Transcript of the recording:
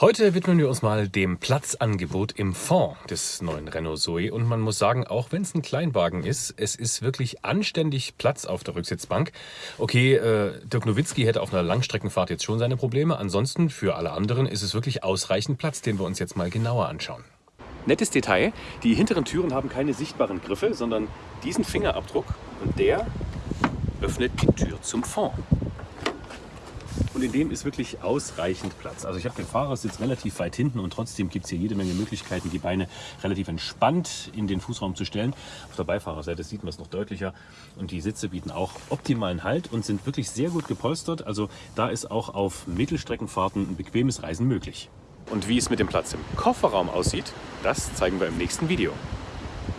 Heute widmen wir uns mal dem Platzangebot im Fond des neuen Renault Zoe und man muss sagen, auch wenn es ein Kleinwagen ist, es ist wirklich anständig Platz auf der Rücksitzbank. Okay, äh, Dirk Nowitzki hätte auf einer Langstreckenfahrt jetzt schon seine Probleme, ansonsten für alle anderen ist es wirklich ausreichend Platz, den wir uns jetzt mal genauer anschauen. Nettes Detail, die hinteren Türen haben keine sichtbaren Griffe, sondern diesen Fingerabdruck und der öffnet die Tür zum Fond. Und in dem ist wirklich ausreichend Platz. Also ich habe den Fahrersitz relativ weit hinten und trotzdem gibt es hier jede Menge Möglichkeiten, die Beine relativ entspannt in den Fußraum zu stellen. Auf der Beifahrerseite sieht man es noch deutlicher. Und die Sitze bieten auch optimalen Halt und sind wirklich sehr gut gepolstert. Also da ist auch auf Mittelstreckenfahrten ein bequemes Reisen möglich. Und wie es mit dem Platz im Kofferraum aussieht, das zeigen wir im nächsten Video.